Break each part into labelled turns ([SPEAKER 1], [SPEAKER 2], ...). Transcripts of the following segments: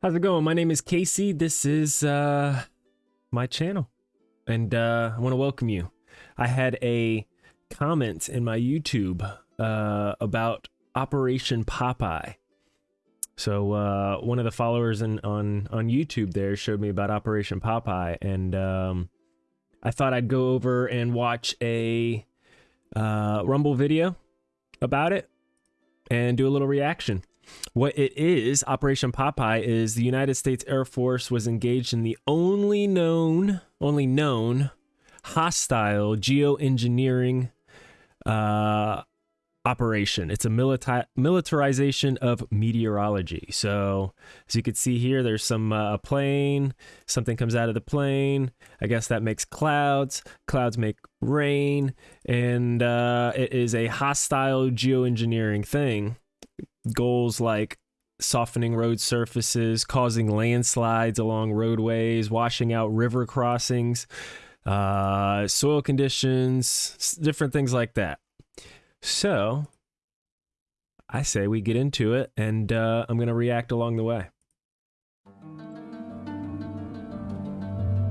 [SPEAKER 1] How's it going? My name is Casey. This is uh, my channel, and uh, I want to welcome you. I had a comment in my YouTube uh, about Operation Popeye. So uh, one of the followers in, on on YouTube there showed me about Operation Popeye, and um, I thought I'd go over and watch a uh, Rumble video about it and do a little reaction. What it is, Operation Popeye, is the United States Air Force was engaged in the only known, only known hostile geoengineering uh, operation. It's a milita militarization of meteorology. So, as you can see here, there's some uh, plane. Something comes out of the plane. I guess that makes clouds. Clouds make rain, and uh, it is a hostile geoengineering thing goals like softening road surfaces, causing landslides along roadways, washing out river crossings, uh, soil conditions, different things like that. So, I say we get into it, and uh, I'm going to react along the way.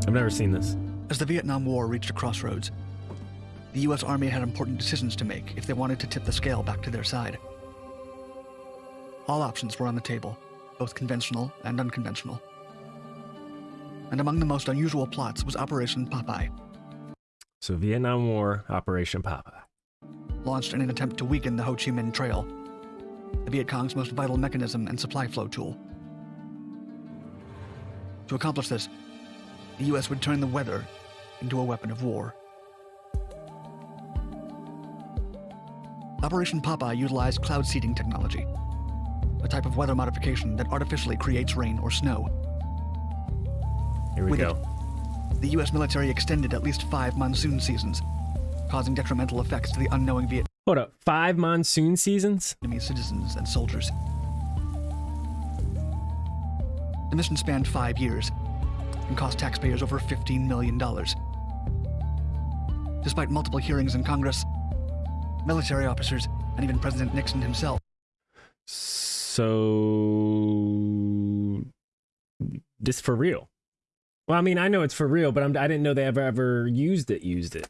[SPEAKER 1] I've never seen this.
[SPEAKER 2] As the Vietnam War reached a crossroads, the U.S. Army had important decisions to make if they wanted to tip the scale back to their side. All options were on the table, both conventional and unconventional. And among the most unusual plots was Operation Popeye.
[SPEAKER 1] So, Vietnam War, Operation Popeye.
[SPEAKER 2] Launched in an attempt to weaken the Ho Chi Minh Trail, the Viet Cong's most vital mechanism and supply flow tool. To accomplish this, the U.S. would turn the weather into a weapon of war. Operation Popeye utilized cloud seeding technology, a type of weather modification that artificially creates rain or snow.
[SPEAKER 1] Here we
[SPEAKER 2] With
[SPEAKER 1] go.
[SPEAKER 2] it, the U.S. military extended at least five monsoon seasons, causing detrimental effects to the unknowing
[SPEAKER 1] Hold up. Five monsoon seasons?
[SPEAKER 2] Vietnamese citizens and soldiers. The mission spanned five years and cost taxpayers over $15 million. Despite multiple hearings in Congress, military officers, and even President Nixon himself
[SPEAKER 1] So this for real? Well, I mean, I know it's for real, but I'm, I didn't know they ever ever used it. Used it.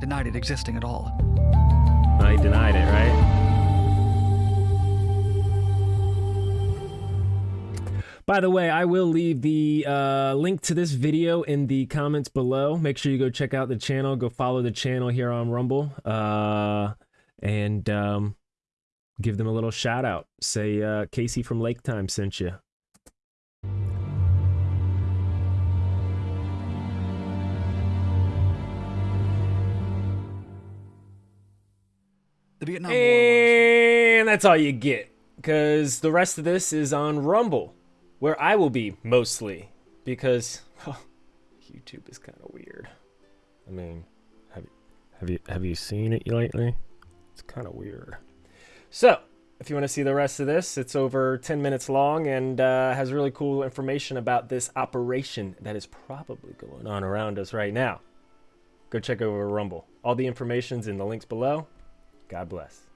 [SPEAKER 2] denied it existing at all.
[SPEAKER 1] I denied it, right? By the way, I will leave the uh, link to this video in the comments below. Make sure you go check out the channel. Go follow the channel here on Rumble. Uh, and um, give them a little shout out. Say uh, Casey from Lake Time sent you.
[SPEAKER 2] The Vietnam War
[SPEAKER 1] And that's all you get. Because the rest of this is on Rumble, where I will be mostly. Because oh, YouTube is kind of weird. I mean, have you, have you have you seen it lately? It's kind of weird. So, if you want to see the rest of this, it's over 10 minutes long and uh, has really cool information about this operation that is probably going on around us right now. Go check over Rumble. All the information's in the links below. God bless.